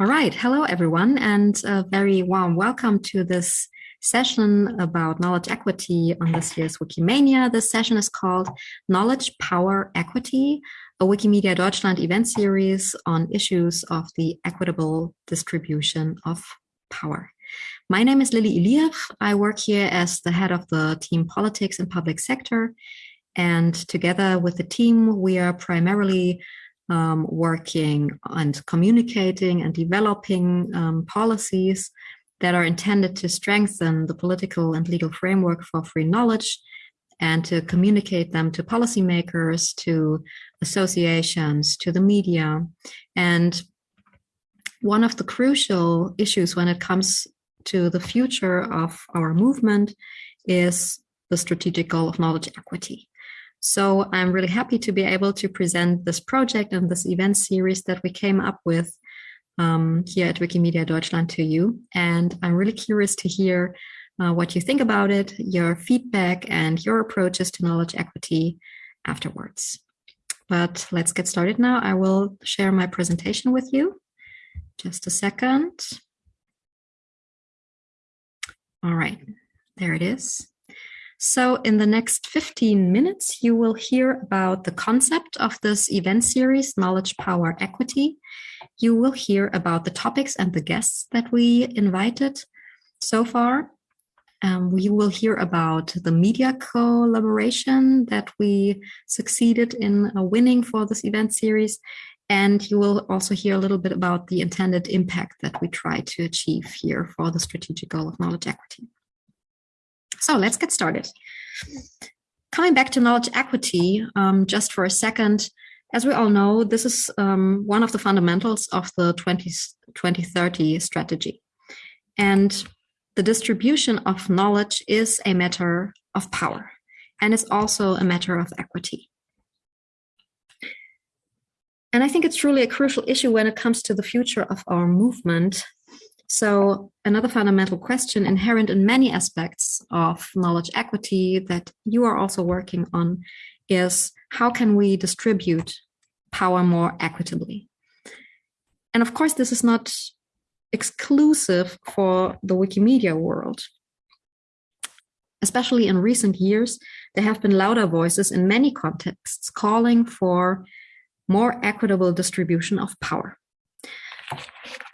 All right. Hello, everyone, and a very warm welcome to this session about knowledge equity on this year's Wikimania. This session is called Knowledge, Power, Equity, a Wikimedia Deutschland event series on issues of the equitable distribution of power. My name is Lilli Iliev. I work here as the head of the team Politics and Public Sector. And together with the team, we are primarily um, working and communicating and developing um, policies that are intended to strengthen the political and legal framework for free knowledge and to communicate them to policymakers, to associations, to the media. And one of the crucial issues when it comes to the future of our movement is the strategic goal of knowledge equity. So I'm really happy to be able to present this project and this event series that we came up with um, here at Wikimedia Deutschland to you. And I'm really curious to hear uh, what you think about it, your feedback, and your approaches to knowledge equity afterwards. But let's get started now. I will share my presentation with you. Just a second. All right, there it is. So in the next 15 minutes, you will hear about the concept of this event series, Knowledge, Power, Equity. You will hear about the topics and the guests that we invited so far. Um, we will hear about the media collaboration that we succeeded in uh, winning for this event series. And you will also hear a little bit about the intended impact that we try to achieve here for the strategic goal of knowledge equity. So let's get started. Coming back to knowledge equity, um, just for a second, as we all know, this is um, one of the fundamentals of the 20, 2030 strategy. And the distribution of knowledge is a matter of power, and it's also a matter of equity. And I think it's truly a crucial issue when it comes to the future of our movement so another fundamental question inherent in many aspects of knowledge equity that you are also working on is how can we distribute power more equitably? And of course, this is not exclusive for the Wikimedia world. Especially in recent years, there have been louder voices in many contexts calling for more equitable distribution of power.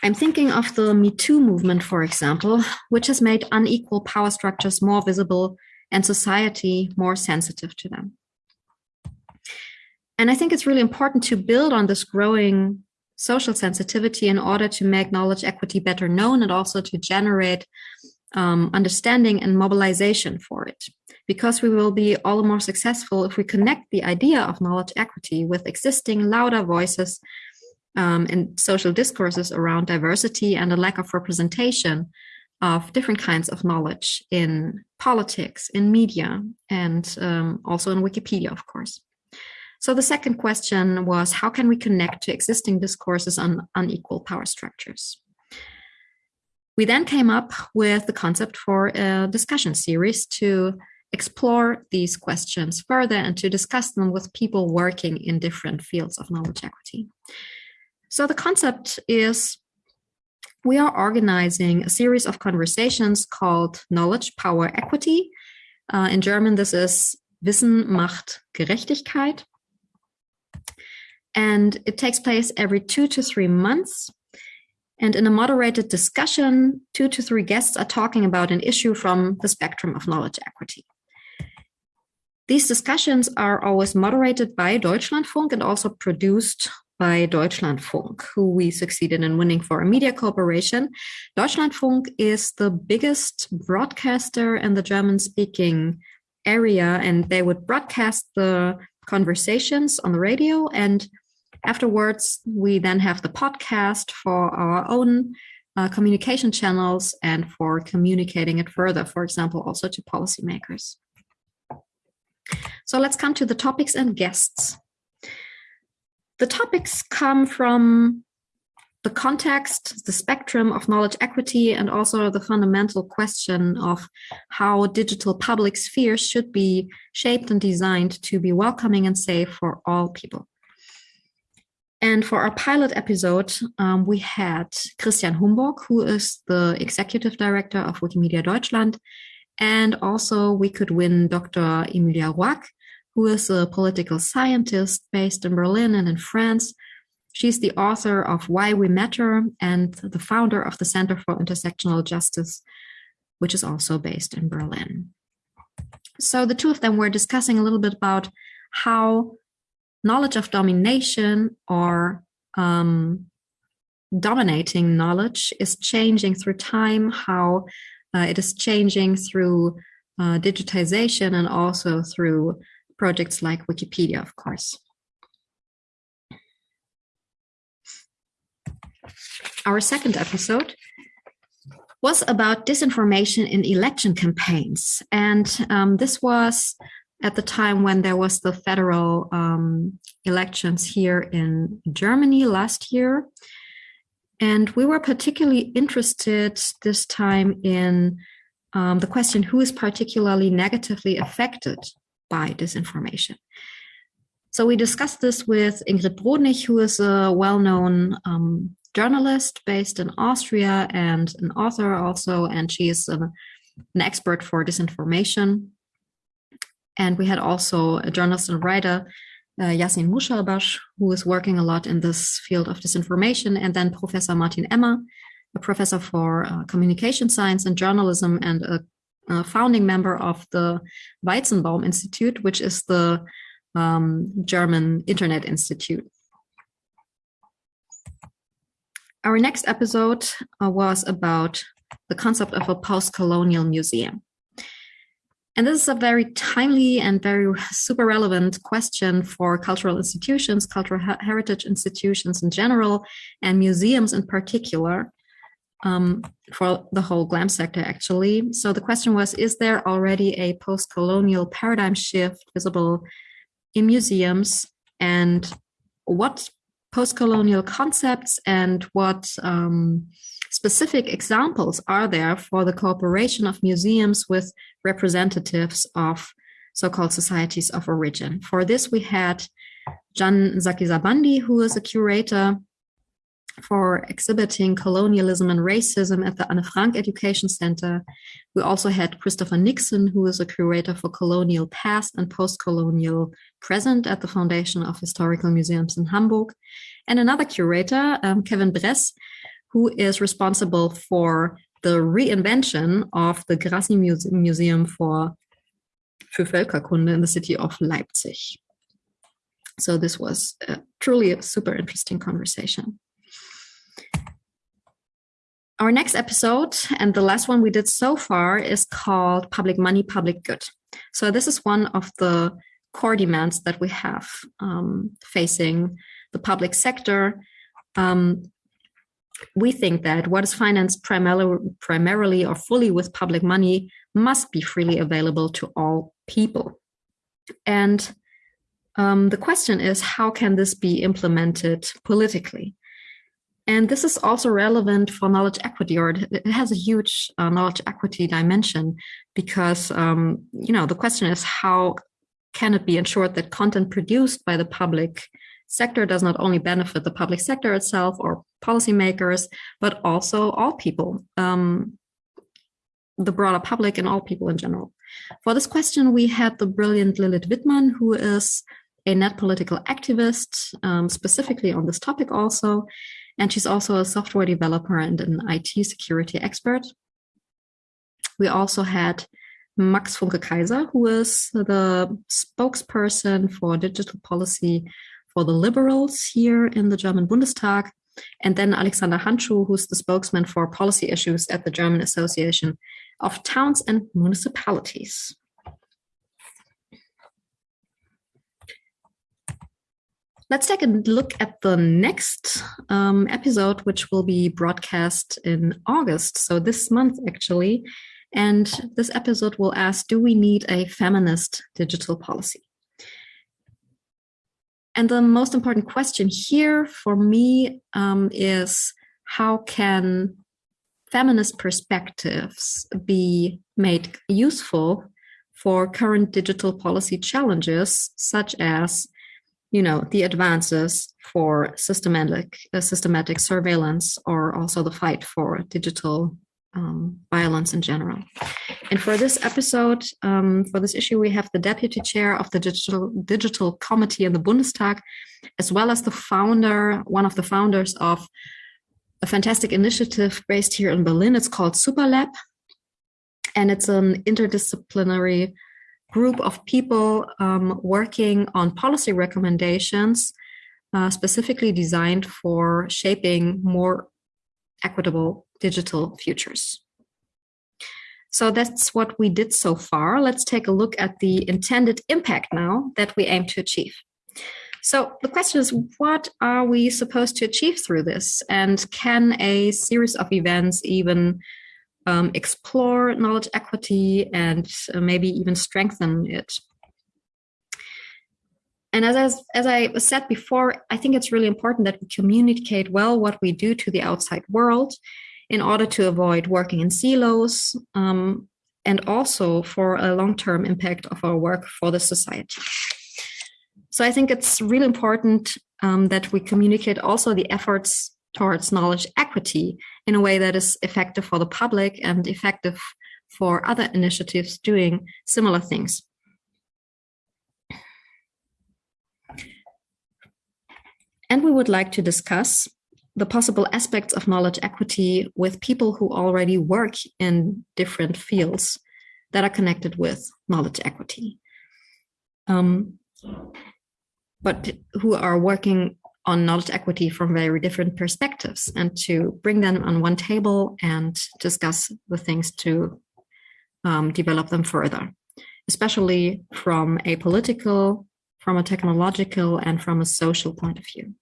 I'm thinking of the Me Too movement, for example, which has made unequal power structures more visible and society more sensitive to them. And I think it's really important to build on this growing social sensitivity in order to make knowledge equity better known and also to generate um, understanding and mobilization for it. Because we will be all the more successful if we connect the idea of knowledge equity with existing louder voices um, in social discourses around diversity and a lack of representation of different kinds of knowledge in politics, in media, and um, also in Wikipedia, of course. So the second question was, how can we connect to existing discourses on unequal power structures? We then came up with the concept for a discussion series to explore these questions further and to discuss them with people working in different fields of knowledge equity. So the concept is we are organizing a series of conversations called Knowledge, Power, Equity. Uh, in German, this is Wissen macht Gerechtigkeit. And it takes place every two to three months. And in a moderated discussion, two to three guests are talking about an issue from the spectrum of knowledge equity. These discussions are always moderated by Deutschlandfunk and also produced by Deutschlandfunk, who we succeeded in winning for a media cooperation. Deutschlandfunk is the biggest broadcaster in the German speaking area, and they would broadcast the conversations on the radio. And afterwards, we then have the podcast for our own uh, communication channels and for communicating it further, for example, also to policymakers. So let's come to the topics and guests. The topics come from the context, the spectrum of knowledge equity, and also the fundamental question of how digital public spheres should be shaped and designed to be welcoming and safe for all people. And for our pilot episode, um, we had Christian Humborg, who is the executive director of Wikimedia Deutschland. And also we could win Dr. Emilia Roig, who is a political scientist based in Berlin and in France. She's the author of Why We Matter and the founder of the Center for Intersectional Justice, which is also based in Berlin. So the two of them were discussing a little bit about how knowledge of domination or um, dominating knowledge is changing through time, how uh, it is changing through uh, digitization and also through projects like Wikipedia, of course. Our second episode was about disinformation in election campaigns. And um, this was at the time when there was the federal um, elections here in Germany last year. And we were particularly interested this time in um, the question who is particularly negatively affected by disinformation. So we discussed this with Ingrid Brodnig, who is a well-known um, journalist based in Austria and an author also, and she is a, an expert for disinformation. And we had also a journalist and writer, uh, Yassin Musharbash, who is working a lot in this field of disinformation, and then Professor Martin Emmer, a professor for uh, communication science and journalism and a, a, founding member of the Weizenbaum Institute, which is the um, German Internet Institute. Our next episode uh, was about the concept of a post-colonial museum. And this is a very timely and very super relevant question for cultural institutions, cultural heritage institutions in general, and museums in particular, um, for the whole GLAM sector, actually. So the question was, is there already a post-colonial paradigm shift visible in museums? And what post-colonial concepts and what um, specific examples are there for the cooperation of museums with representatives of so-called societies of origin. For this, we had Can Sakizabandi, who is a curator for exhibiting colonialism and racism at the Anne Frank Education Center. We also had Christopher Nixon, who is a curator for colonial past and post-colonial present at the Foundation of Historical Museums in Hamburg. And another curator, um, Kevin Bress, who is responsible for the reinvention of the Grassi Muse Museum for, für Völkerkunde in the city of Leipzig. So this was truly a super interesting conversation. Our next episode, and the last one we did so far, is called Public Money, Public Good. So this is one of the core demands that we have um, facing the public sector. Um, we think that what is financed primarily, primarily or fully with public money must be freely available to all people. And um, the question is, how can this be implemented politically? And this is also relevant for knowledge equity, or it has a huge uh, knowledge equity dimension, because um, you know the question is how can it be ensured that content produced by the public sector does not only benefit the public sector itself or policymakers, but also all people, um, the broader public and all people in general. For this question, we had the brilliant Lilith Wittmann, who is a net political activist, um, specifically on this topic also. And she's also a software developer and an IT security expert. We also had Max Funke Kaiser, who is the spokesperson for digital policy for the liberals here in the German Bundestag. And then Alexander Handschuh, who's the spokesman for policy issues at the German Association of Towns and Municipalities. Let's take a look at the next um, episode, which will be broadcast in August. So this month, actually. And this episode will ask, do we need a feminist digital policy? And the most important question here for me um, is how can feminist perspectives be made useful for current digital policy challenges, such as you know, the advances for systematic uh, systematic surveillance or also the fight for digital um, violence in general. And for this episode, um, for this issue, we have the deputy chair of the digital digital committee in the Bundestag, as well as the founder, one of the founders of a fantastic initiative based here in Berlin. It's called SUPERRR Lab, and it's an interdisciplinary group of people um, working on policy recommendations uh, specifically designed for shaping more equitable digital futures. So that's what we did so far. Let's take a look at the intended impact now that we aim to achieve. So the question is, what are we supposed to achieve through this? And can a series of events even um, explore knowledge equity and uh, maybe even strengthen it? And as, as, as I said before, I think it's really important that we communicate well what we do to the outside world in order to avoid working in silos um, and also for a long-term impact of our work for the society. So I think it's really important um, that we communicate also the efforts towards knowledge equity in a way that is effective for the public and effective for other initiatives doing similar things. And we would like to discuss the possible aspects of knowledge equity with people who already work in different fields that are connected with knowledge equity. Um, but who are working on knowledge equity from very different perspectives and to bring them on one table and discuss the things to um, develop them further, especially from a political, from a technological, and from a social point of view.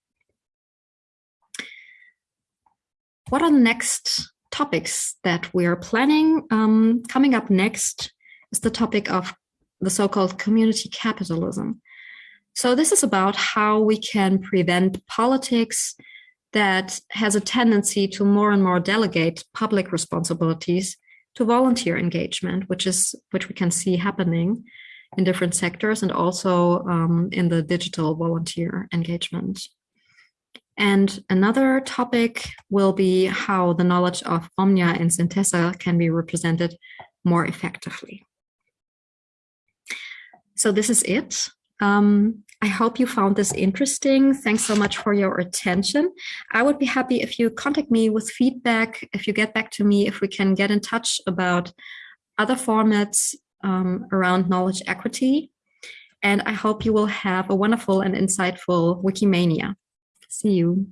What are the next topics that we are planning? Um, coming up next is the topic of the so-called community capitalism. So this is about how we can prevent politics that has a tendency to more and more delegate public responsibilities to volunteer engagement, which is which we can see happening in different sectors and also um, in the digital volunteer engagement. And another topic will be how the knowledge of Romnja and Sintezza can be represented more effectively. So this is it. Um, I hope you found this interesting. Thanks so much for your attention. I would be happy if you contact me with feedback, if you get back to me, if we can get in touch about other formats um, around knowledge equity. And I hope you will have a wonderful and insightful Wikimania. See you.